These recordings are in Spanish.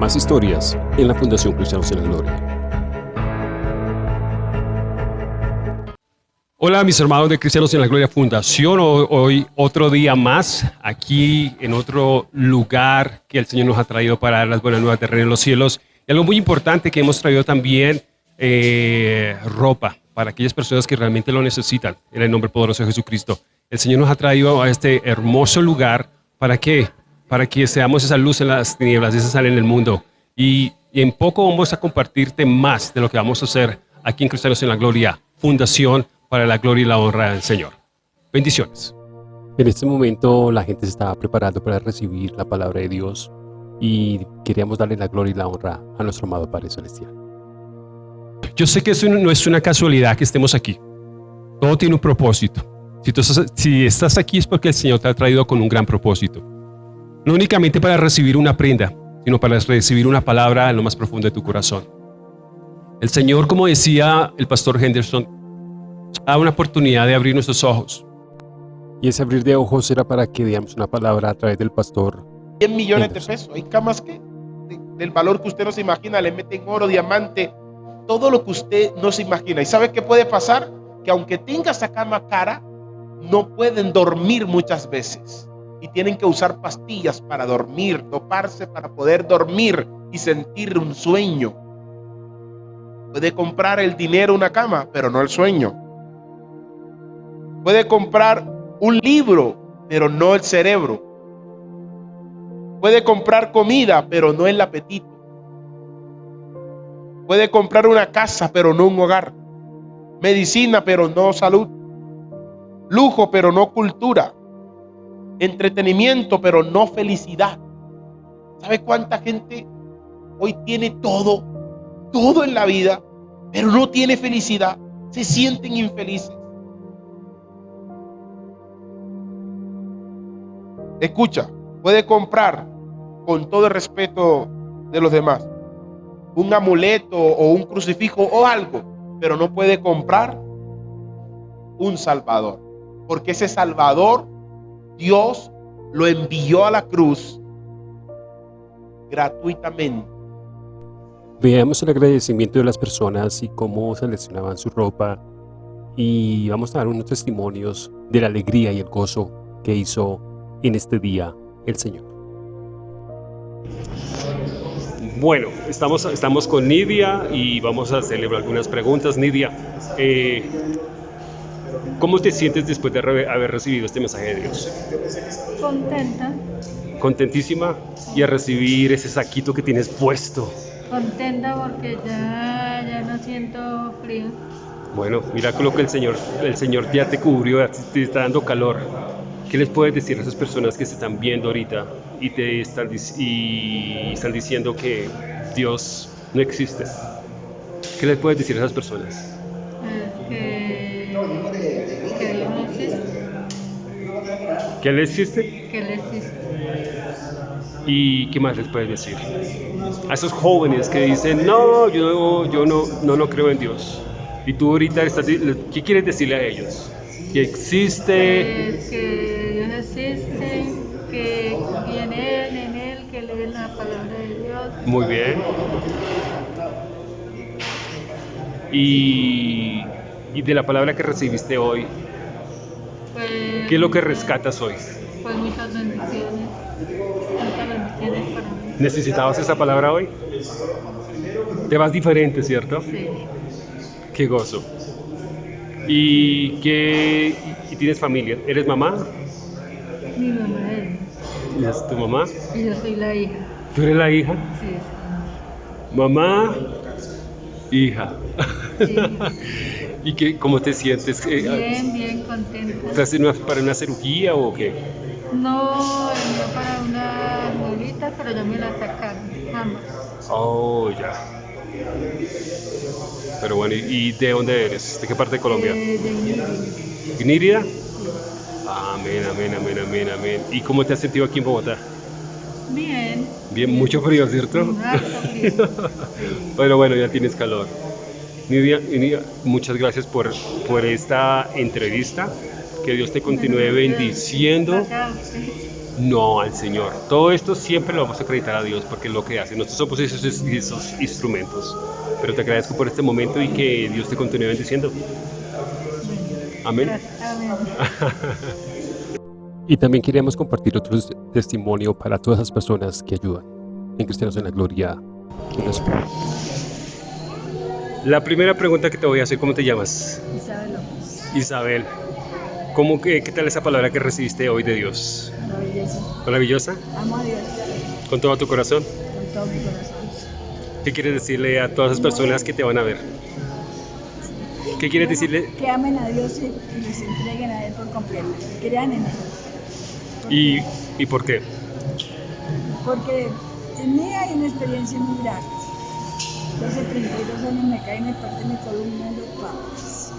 Más historias en la Fundación Cristianos en la Gloria. Hola mis hermanos de Cristianos en la Gloria Fundación, hoy otro día más aquí en otro lugar que el Señor nos ha traído para dar las buenas nuevas de Reino en los Cielos. Y algo muy importante que hemos traído también, eh, ropa para aquellas personas que realmente lo necesitan, en el nombre poderoso de Jesucristo. El Señor nos ha traído a este hermoso lugar, ¿para qué? Para que seamos esa luz en las tinieblas, esa sal en el mundo. Y, y en poco vamos a compartirte más de lo que vamos a hacer aquí en Cristianos en la Gloria Fundación para la gloria y la honra del Señor. Bendiciones. En este momento la gente se estaba preparando para recibir la palabra de Dios y queríamos darle la gloria y la honra a nuestro amado Padre Celestial. Yo sé que eso no es una casualidad que estemos aquí. Todo tiene un propósito. Si, tú estás, si estás aquí es porque el Señor te ha traído con un gran propósito. No únicamente para recibir una prenda, sino para recibir una palabra en lo más profundo de tu corazón. El Señor, como decía el pastor Henderson, da una oportunidad de abrir nuestros ojos. Y ese abrir de ojos era para que digamos una palabra a través del pastor. 100 millones de pesos. Hay camas que del valor que usted no se imagina, le meten oro, diamante, todo lo que usted no se imagina. ¿Y sabe qué puede pasar? Que aunque tenga esa cama cara, no pueden dormir muchas veces. Y tienen que usar pastillas para dormir, toparse para poder dormir y sentir un sueño. Puede comprar el dinero una cama, pero no el sueño. Puede comprar un libro, pero no el cerebro. Puede comprar comida, pero no el apetito. Puede comprar una casa, pero no un hogar. Medicina, pero no salud. Lujo, pero no cultura. Entretenimiento, pero no felicidad. ¿Sabe cuánta gente hoy tiene todo, todo en la vida, pero no tiene felicidad? Se sienten infelices. Escucha, puede comprar con todo el respeto de los demás un amuleto o un crucifijo o algo, pero no puede comprar un salvador. Porque ese salvador Dios lo envió a la cruz gratuitamente. Veamos el agradecimiento de las personas y cómo seleccionaban su ropa y vamos a dar unos testimonios de la alegría y el gozo que hizo en este día el Señor. Bueno, estamos, estamos con Nidia y vamos a celebrar algunas preguntas. Nidia, eh, ¿cómo te sientes después de haber recibido este mensaje de Dios? Contenta. Contentísima y a recibir ese saquito que tienes puesto. Contenta porque ya, ya no siento frío. Bueno, mira lo que el Señor, el Señor ya te cubrió, te está dando calor. ¿Qué les puedes decir a esas personas que se están viendo ahorita y te están, y están diciendo que Dios no existe? ¿Qué les puedes decir a esas personas? ¿Que Él existe? Que Él existe. ¿Y qué más les puedes decir? A esos jóvenes que dicen, no, yo, yo no, no, no creo en Dios. Y tú ahorita estás, ¿qué quieres decirle a ellos? Que existe... Pues que Dios existe, que viene Él, en Él, que leen la palabra de Dios. Muy bien. Y, y de la palabra que recibiste hoy, Pues, ¿qué es lo que rescatas hoy? Pues muchas bendiciones. Muchas bendiciones para mí. ¿Necesitabas esa palabra hoy? Te vas diferente, ¿cierto? Sí. Qué gozo. ¿Y, qué, y tienes familia? ¿Eres mamá? Mi mamá es. ¿Es tu mamá? Y yo soy la hija. ¿Tú eres la hija? Sí. Mamá, hija. Sí. ¿Y qué, cómo te sientes? Eh, Bien, bien contenta. ¿Estás en una- para una cirugía o qué? No, venía para una muelita, pero ya me la sacaron. Ambas. Oh, ya. Pero bueno, ¿y de dónde eres? ¿De qué parte de Colombia? Eh, de. ¿Nírida? Amén, amén, amén, amén, amén. ¿Y cómo te has sentido aquí en Bogotá? Bien. Bien, mucho frío, ¿cierto? Frío. Pero bueno, ya tienes calor. Nidia, Nidia, muchas gracias por, por esta entrevista. Que Dios te continúe bendiciendo. No al Señor. Todo esto siempre lo vamos a acreditar a Dios porque es lo que hace. Nosotros somos esos, esos instrumentos. Pero te agradezco por este momento y que Dios te continúe bendiciendo. Amén. Y también queríamos compartir otro testimonio para todas las personas que ayudan en Cristianos en la Gloria. La primera pregunta que te voy a hacer, ¿cómo te llamas? Isabel López. Isabel. ¿Cómo que, ¿Qué tal esa palabra que recibiste hoy de Dios? Maravillosa. ¿Maravillosa? Amo a Dios ¿Con todo tu corazón? con todo mi corazón. ¿Qué quieres decirle a todas las personas que te van a ver? ¿Qué quieres decirle? Que amen a Dios y y les entreguen a Él por completo. Crean en Él. ¿Y, ¿Y por qué? Porque en mí hay una experiencia muy grande. Hace 32 años me caí, me partí mi columna de papas.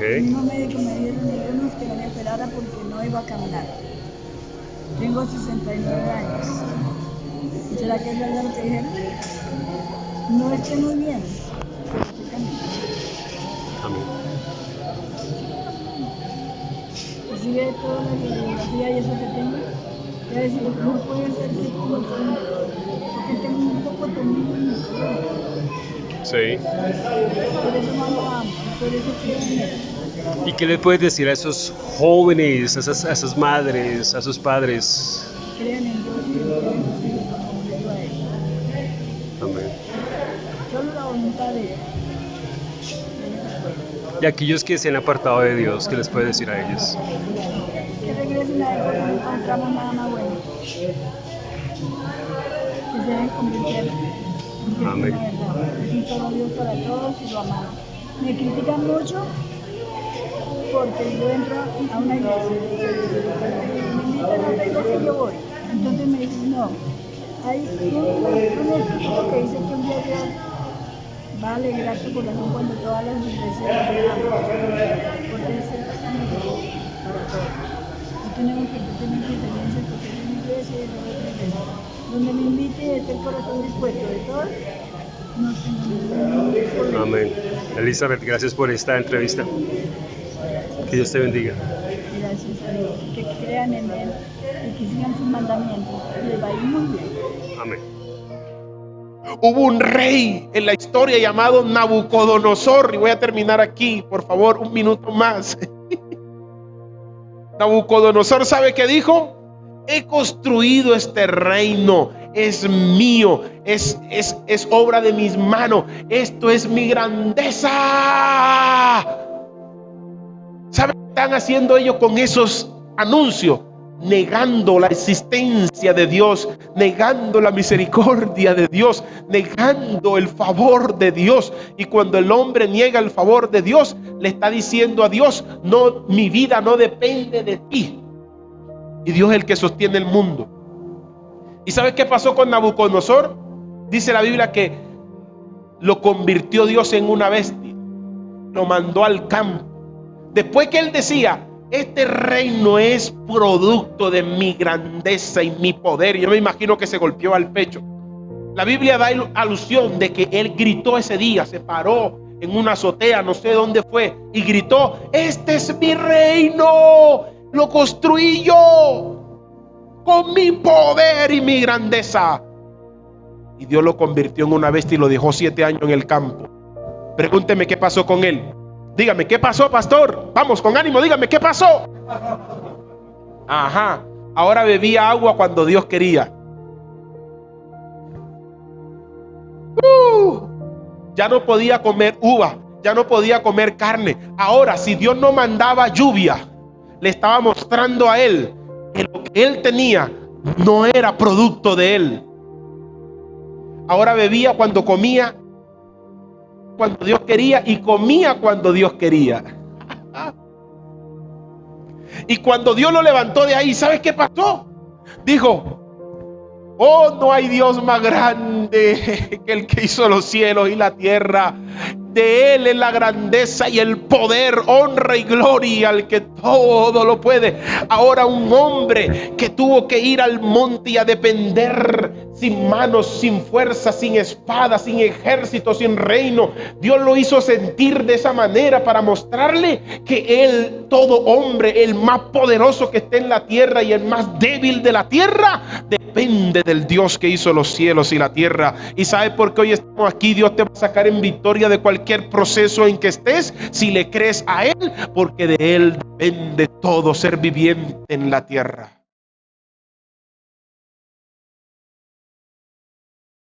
El mismo médico me dijeron algunos que me operara porque no iba a caminar. Tengo 69 años. ¿Será que es verdad lo que dijeron? No estoy muy bien, pero estoy caminando. Amén. Y si ve toda la radiografía y eso que tengo, voy a decir, no puede ser que porque tengo un poco en columna. Sí. ¿Y qué le puedes decir a esos jóvenes, a esas, a esas madres, a padres? Sus él. Amén. Y aquellos que se han apartado de Dios, ¿qué les puedes decir a ellos? Que regresen a él no encontramos nada más bueno. Que se deben convirtiendo. Amén. solo Dios para todos y lo amamos. Me critican mucho porque yo entro a una iglesia. Me invitan a otra iglesia y yo voy. Entonces me dicen, no. Hay un, un escrito que dice que un día Dios va a alegrar tu corazón cuando todas las iglesias. Porque es el para todos. No tenemos que tener diferencias porque es una iglesia y es otra iglesia. Donde me invite el corazón dispuesto de todos, no tengo. Amén. Elizabeth, gracias por esta entrevista. Que Dios te bendiga. Gracias a Dios. Que crean en Él y que sigan sus mandamientos. Les va a ir muy bien. Amén. Hubo un rey en la historia llamado Nabucodonosor. Y voy a terminar aquí, por favor, un minuto más. Nabucodonosor, ¿sabe qué dijo? He construido este reino, es mío, es, es, es obra de mis manos, esto es mi grandeza. ¿Sabe qué están haciendo ellos con esos anuncios? Negando la existencia de Dios, negando la misericordia de Dios, negando el favor de Dios. Y cuando el hombre niega el favor de Dios, le está diciendo a Dios, no, mi vida no depende de ti. Y Dios es el que sostiene el mundo. ¿Y sabes qué pasó con Nabucodonosor? Dice la Biblia que lo convirtió Dios en una bestia. Lo mandó al campo. Después que él decía, este reino es producto de mi grandeza y mi poder. Yo me imagino que se golpeó al pecho. La Biblia da alusión de que él gritó ese día, se paró en una azotea, no sé dónde fue, y gritó, este es mi reino, lo construí yo con mi poder y mi grandeza. Y Dios lo convirtió en una bestia y lo dejó siete años en el campo. Pregúnteme qué pasó con él. Dígame, ¿qué pasó, pastor? Vamos, con ánimo, dígame, ¿qué pasó? Ajá, ahora bebía agua cuando Dios quería. Uh, ya no podía comer uva, ya no podía comer carne. Ahora, si Dios no mandaba lluvia, le estaba mostrando a él que lo que él tenía no era producto de él. Ahora bebía cuando comía, cuando Dios quería y comía cuando Dios quería. Y cuando Dios lo levantó de ahí, ¿sabes qué pasó? Dijo, oh, no hay Dios más grande que el que hizo los cielos y la tierra. De Él es la grandeza y el poder, honra y gloria al que todo lo puede. Ahora un hombre que tuvo que ir al monte y a depender sin manos, sin fuerza, sin espada, sin ejército, sin reino. Dios lo hizo sentir de esa manera para mostrarle que Él, todo hombre, el más poderoso que esté en la tierra y el más débil de la tierra, depende del Dios que hizo los cielos y la tierra. Y sabe por qué hoy estamos aquí. Dios te va a sacar en victoria de cualquier proceso en que estés si le crees a Él, porque de Él depende todo ser viviente en la tierra.